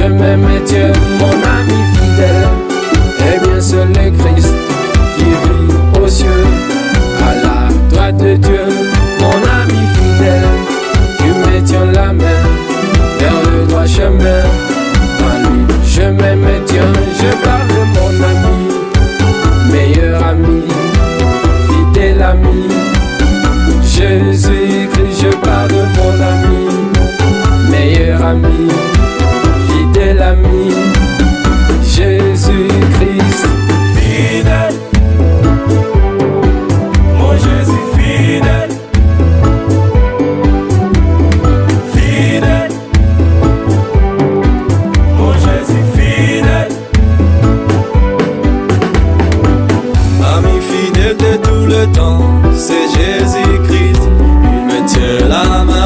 je m'aime et Dieu, mon ami fidèle. Et bien, seul le Christ qui brille aux cieux, à la droite de Dieu, mon ami fidèle. Tu me tiens la main vers le droit chemin. Je m'aime et Dieu, je parle de mon ami, meilleur ami, fidèle ami. Jésus-Christ, je parle de mon ami, meilleur ami. le temps, c'est Jésus-Christ. Il me tient la main.